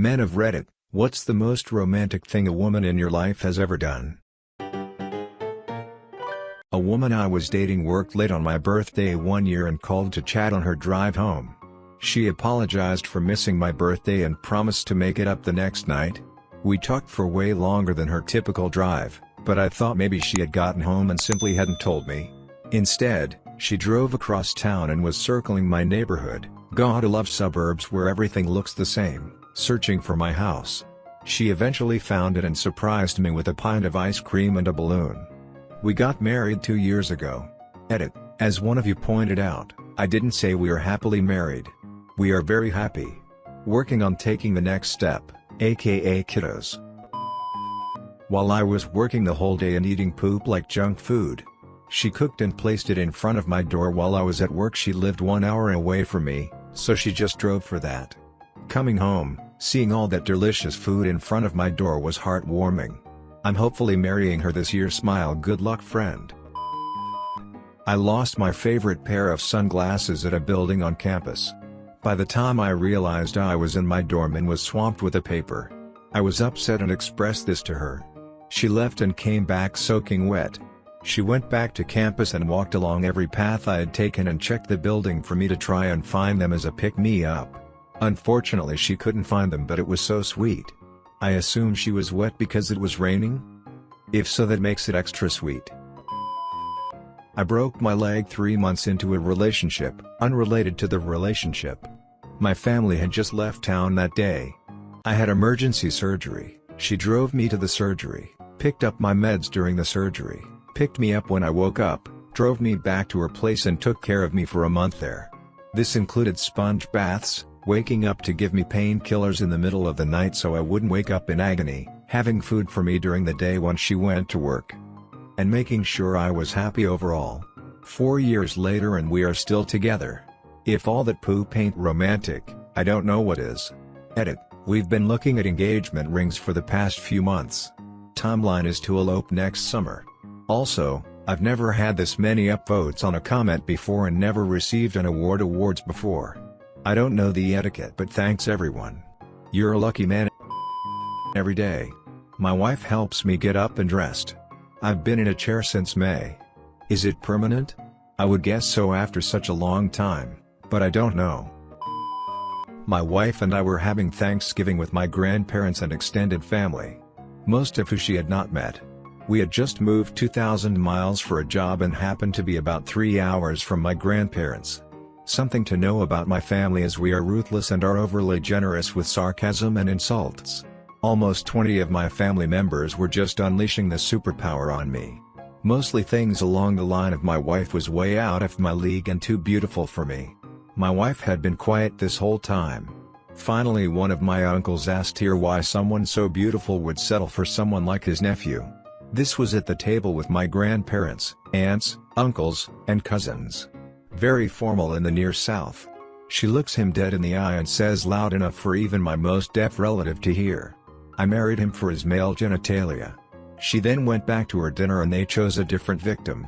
Men of Reddit, what's the most romantic thing a woman in your life has ever done? A woman I was dating worked late on my birthday one year and called to chat on her drive home. She apologized for missing my birthday and promised to make it up the next night. We talked for way longer than her typical drive, but I thought maybe she had gotten home and simply hadn't told me. Instead, she drove across town and was circling my neighborhood, gotta love suburbs where everything looks the same, searching for my house. She eventually found it and surprised me with a pint of ice cream and a balloon. We got married two years ago. Edit, as one of you pointed out, I didn't say we are happily married. We are very happy. Working on taking the next step, aka kiddos. While I was working the whole day and eating poop like junk food, she cooked and placed it in front of my door while I was at work she lived one hour away from me, so she just drove for that. Coming home, seeing all that delicious food in front of my door was heartwarming. I'm hopefully marrying her this year smile good luck friend. I lost my favorite pair of sunglasses at a building on campus. By the time I realized I was in my dorm and was swamped with a paper. I was upset and expressed this to her. She left and came back soaking wet. She went back to campus and walked along every path I had taken and checked the building for me to try and find them as a pick-me-up. Unfortunately she couldn't find them but it was so sweet. I assume she was wet because it was raining? If so that makes it extra sweet. I broke my leg three months into a relationship, unrelated to the relationship. My family had just left town that day. I had emergency surgery, she drove me to the surgery, picked up my meds during the surgery, picked me up when I woke up, drove me back to her place and took care of me for a month there. This included sponge baths, waking up to give me painkillers in the middle of the night so I wouldn't wake up in agony, having food for me during the day once she went to work. And making sure I was happy overall. Four years later and we are still together. If all that poop ain't romantic, I don't know what is. Edit, we've been looking at engagement rings for the past few months. Timeline is to elope next summer. Also, I've never had this many upvotes on a comment before and never received an award awards before. I don't know the etiquette but thanks everyone. You're a lucky man every day. My wife helps me get up and dressed. I've been in a chair since May. Is it permanent? I would guess so after such a long time, but I don't know. My wife and I were having Thanksgiving with my grandparents and extended family. Most of who she had not met. We had just moved 2,000 miles for a job and happened to be about 3 hours from my grandparents. Something to know about my family is we are ruthless and are overly generous with sarcasm and insults. Almost 20 of my family members were just unleashing the superpower on me. Mostly things along the line of my wife was way out of my league and too beautiful for me. My wife had been quiet this whole time. Finally one of my uncles asked here why someone so beautiful would settle for someone like his nephew. This was at the table with my grandparents, aunts, uncles, and cousins. Very formal in the near south. She looks him dead in the eye and says loud enough for even my most deaf relative to hear. I married him for his male genitalia. She then went back to her dinner and they chose a different victim.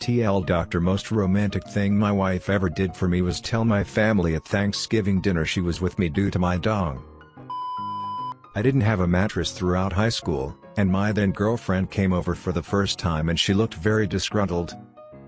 TL Doctor most romantic thing my wife ever did for me was tell my family at Thanksgiving dinner she was with me due to my dong. I didn't have a mattress throughout high school, and my then girlfriend came over for the first time and she looked very disgruntled,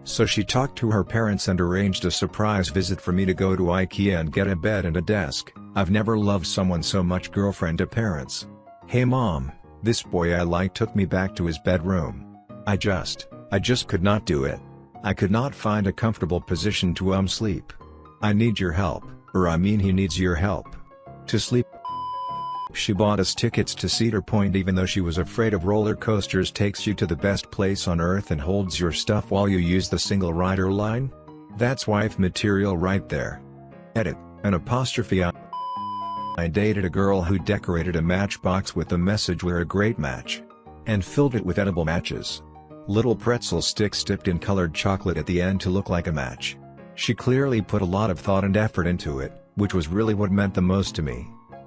so she talked to her parents and arranged a surprise visit for me to go to Ikea and get a bed and a desk. I've never loved someone so much girlfriend to parents. Hey mom, this boy I like took me back to his bedroom. I just, I just could not do it. I could not find a comfortable position to um sleep. I need your help, or I mean he needs your help. To sleep she bought us tickets to Cedar Point even though she was afraid of roller coasters takes you to the best place on earth and holds your stuff while you use the single rider line? That's wife material right there. Edit, an apostrophe I, I dated a girl who decorated a matchbox with the message we're a great match. And filled it with edible matches. Little pretzel sticks dipped in colored chocolate at the end to look like a match. She clearly put a lot of thought and effort into it, which was really what meant the most to me.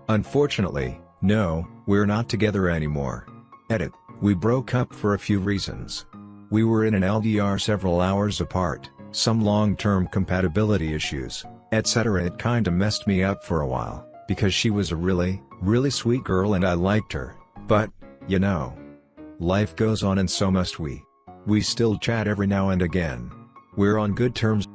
Unfortunately, no, we're not together anymore. Edit, we broke up for a few reasons. We were in an LDR several hours apart, some long-term compatibility issues, etc. It kinda messed me up for a while, Because she was a really, really sweet girl and I liked her, but, you know. Life goes on and so must we. We still chat every now and again. We're on good terms.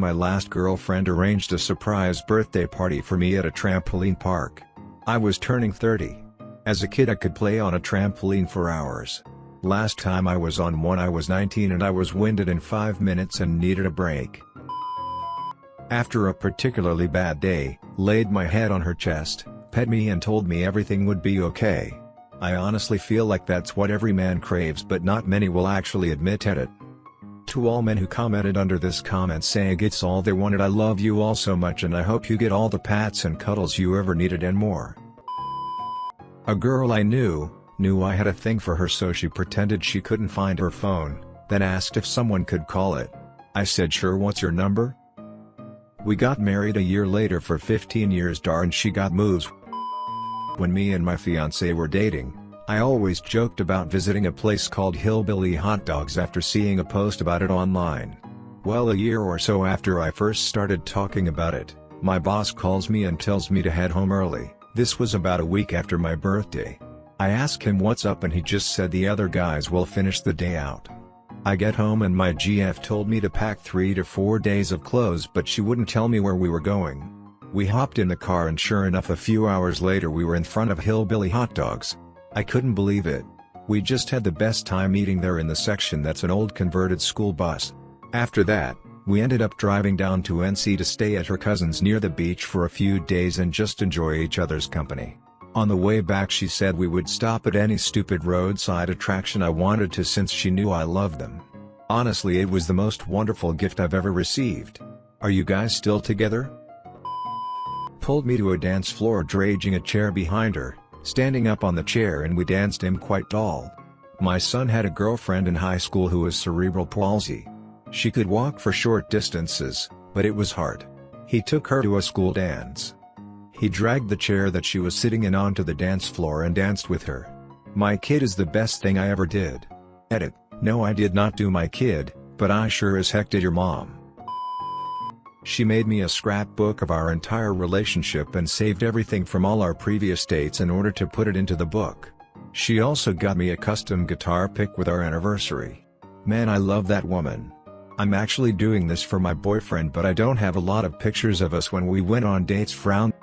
My last girlfriend arranged a surprise birthday party for me at a trampoline park. I was turning 30. As a kid I could play on a trampoline for hours. Last time I was on one I was 19 and I was winded in 5 minutes and needed a break. After a particularly bad day, laid my head on her chest, pet me and told me everything would be okay. I honestly feel like that's what every man craves but not many will actually admit at it. To all men who commented under this comment saying it's all they wanted I love you all so much and I hope you get all the pats and cuddles you ever needed and more. A girl I knew, knew I had a thing for her so she pretended she couldn't find her phone, then asked if someone could call it. I said sure what's your number? We got married a year later for 15 years darn she got moves. When me and my fiancé were dating, I always joked about visiting a place called Hillbilly Hot Dogs after seeing a post about it online. Well a year or so after I first started talking about it, my boss calls me and tells me to head home early, this was about a week after my birthday. I ask him what's up and he just said the other guys will finish the day out. I get home and my GF told me to pack 3 to 4 days of clothes but she wouldn't tell me where we were going. We hopped in the car and sure enough a few hours later we were in front of Hillbilly Hot Dogs. I couldn't believe it. We just had the best time eating there in the section that's an old converted school bus. After that, we ended up driving down to NC to stay at her cousin's near the beach for a few days and just enjoy each other's company. On the way back she said we would stop at any stupid roadside attraction I wanted to since she knew I loved them. Honestly it was the most wonderful gift I've ever received. Are you guys still together? Pulled me to a dance floor draging a chair behind her, standing up on the chair and we danced him quite tall. My son had a girlfriend in high school who was cerebral palsy. She could walk for short distances, but it was hard. He took her to a school dance. He dragged the chair that she was sitting in onto the dance floor and danced with her. My kid is the best thing I ever did. Edit, no I did not do my kid, but I sure as heck did your mom. She made me a scrapbook of our entire relationship and saved everything from all our previous dates in order to put it into the book. She also got me a custom guitar pick with our anniversary. Man I love that woman. I'm actually doing this for my boyfriend but I don't have a lot of pictures of us when we went on dates frown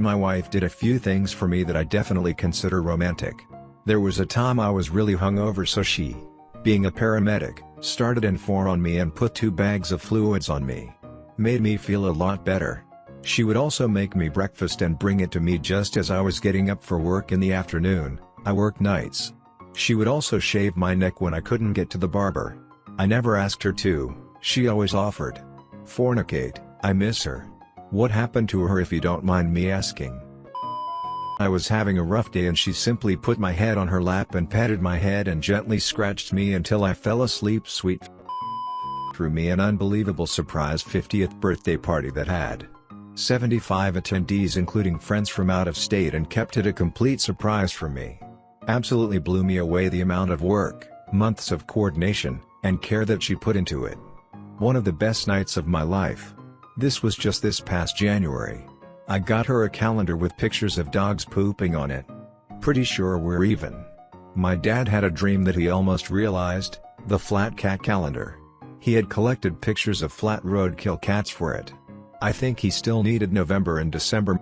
my wife did a few things for me that I definitely consider romantic. There was a time I was really hungover so she, being a paramedic, started N4 on me and put two bags of fluids on me. Made me feel a lot better. She would also make me breakfast and bring it to me just as I was getting up for work in the afternoon, I work nights. She would also shave my neck when I couldn't get to the barber. I never asked her to, she always offered. Fornicate, I miss her. What happened to her if you don't mind me asking? I was having a rough day and she simply put my head on her lap and patted my head and gently scratched me until I fell asleep sweet threw me an unbelievable surprise 50th birthday party that had 75 attendees including friends from out of state and kept it a complete surprise for me. Absolutely blew me away the amount of work, months of coordination, and care that she put into it. One of the best nights of my life. This was just this past January. I got her a calendar with pictures of dogs pooping on it. Pretty sure we're even. My dad had a dream that he almost realized, the flat cat calendar. He had collected pictures of flat roadkill cats for it. I think he still needed November and December.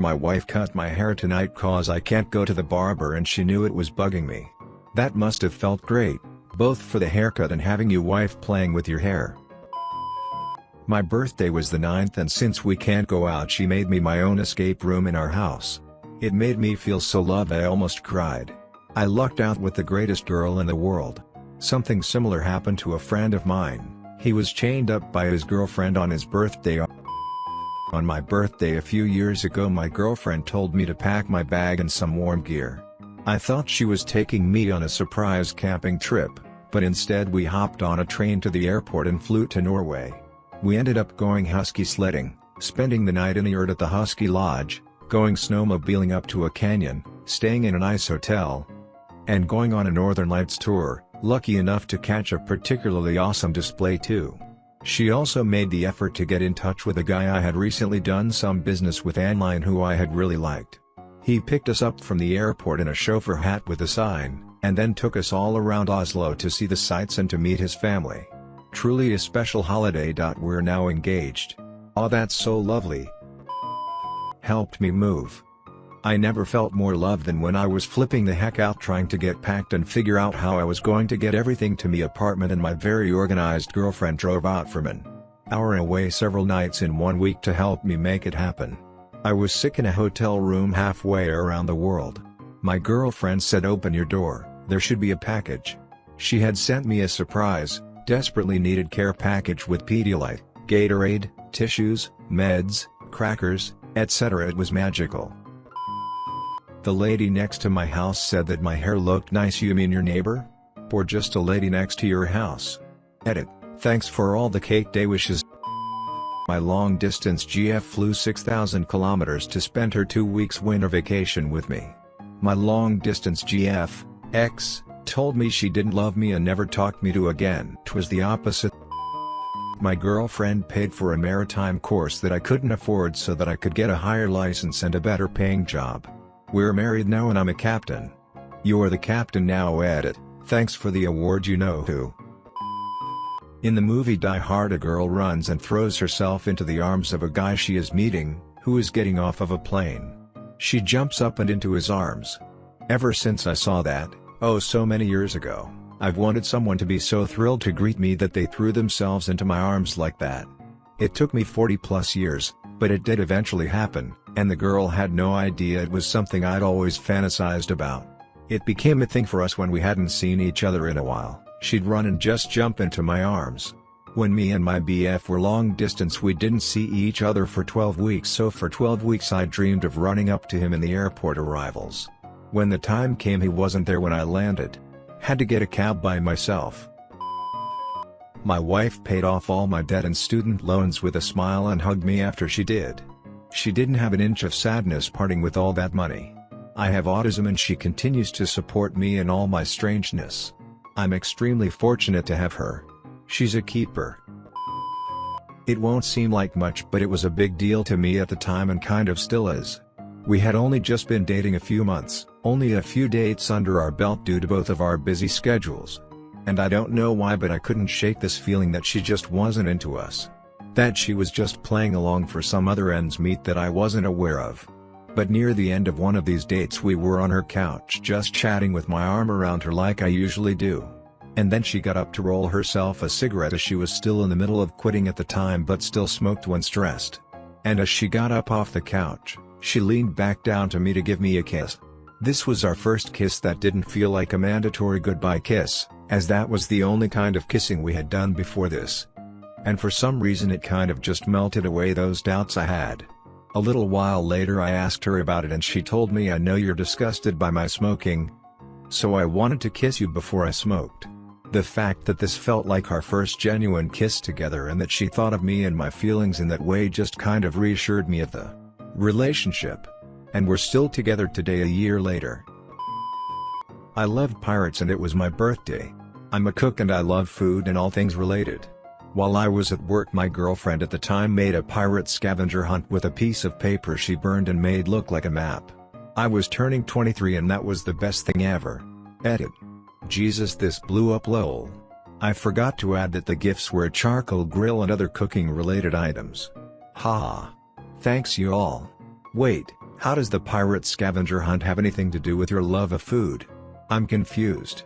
My wife cut my hair tonight cause I can't go to the barber and she knew it was bugging me. That must have felt great, both for the haircut and having you wife playing with your hair. My birthday was the 9th and since we can't go out she made me my own escape room in our house. It made me feel so loved I almost cried. I lucked out with the greatest girl in the world. Something similar happened to a friend of mine, he was chained up by his girlfriend on his birthday. On my birthday a few years ago my girlfriend told me to pack my bag and some warm gear. I thought she was taking me on a surprise camping trip, but instead we hopped on a train to the airport and flew to Norway. We ended up going husky sledding, spending the night in yurt at the Husky Lodge, going snowmobiling up to a canyon, staying in an ice hotel, and going on a Northern Lights tour, lucky enough to catch a particularly awesome display too. She also made the effort to get in touch with a guy I had recently done some business with online who I had really liked. He picked us up from the airport in a chauffeur hat with a sign, and then took us all around Oslo to see the sights and to meet his family. Truly a special holiday. Dot. We're now engaged. Aw that's so lovely. Helped me move. I never felt more loved than when I was flipping the heck out trying to get packed and figure out how I was going to get everything to me apartment and my very organized girlfriend drove out from an hour away several nights in one week to help me make it happen. I was sick in a hotel room halfway around the world. My girlfriend said open your door, there should be a package. She had sent me a surprise, desperately needed care package with Pedialyte, Gatorade, tissues, meds, crackers, etc. It was magical. The lady next to my house said that my hair looked nice you mean your neighbor? Or just a lady next to your house? Edit, thanks for all the cake day wishes. My long-distance GF flew 6,000 kilometers to spend her two weeks winter vacation with me. My long-distance GF, X, told me she didn't love me and never talked me to again. Twas the opposite. My girlfriend paid for a maritime course that I couldn't afford so that I could get a higher license and a better paying job. We're married now and I'm a captain. You're the captain now edit, thanks for the award you know who. In the movie Die Hard a girl runs and throws herself into the arms of a guy she is meeting, who is getting off of a plane. She jumps up and into his arms. Ever since I saw that, oh so many years ago, I've wanted someone to be so thrilled to greet me that they threw themselves into my arms like that. It took me 40 plus years, but it did eventually happen, and the girl had no idea it was something I'd always fantasized about. It became a thing for us when we hadn't seen each other in a while, she'd run and just jump into my arms. When me and my BF were long distance we didn't see each other for 12 weeks so for 12 weeks I dreamed of running up to him in the airport arrivals. When the time came he wasn't there when I landed. Had to get a cab by myself. My wife paid off all my debt and student loans with a smile and hugged me after she did. She didn't have an inch of sadness parting with all that money. I have autism and she continues to support me in all my strangeness. I'm extremely fortunate to have her. She's a keeper. It won't seem like much but it was a big deal to me at the time and kind of still is. We had only just been dating a few months, only a few dates under our belt due to both of our busy schedules. And I don't know why but I couldn't shake this feeling that she just wasn't into us. That she was just playing along for some other ends meet that I wasn't aware of. But near the end of one of these dates we were on her couch just chatting with my arm around her like I usually do. And then she got up to roll herself a cigarette as she was still in the middle of quitting at the time but still smoked when stressed. And as she got up off the couch, she leaned back down to me to give me a kiss. This was our first kiss that didn't feel like a mandatory goodbye kiss, as that was the only kind of kissing we had done before this and for some reason it kind of just melted away those doubts I had. A little while later I asked her about it and she told me I know you're disgusted by my smoking. So I wanted to kiss you before I smoked. The fact that this felt like our first genuine kiss together and that she thought of me and my feelings in that way just kind of reassured me of the relationship. And we're still together today a year later. I loved pirates and it was my birthday. I'm a cook and I love food and all things related. While I was at work my girlfriend at the time made a pirate scavenger hunt with a piece of paper she burned and made look like a map. I was turning 23 and that was the best thing ever. Edit. Jesus this blew up lol. I forgot to add that the gifts were a charcoal grill and other cooking related items. Ha! Thanks you all. Wait, how does the pirate scavenger hunt have anything to do with your love of food? I'm confused.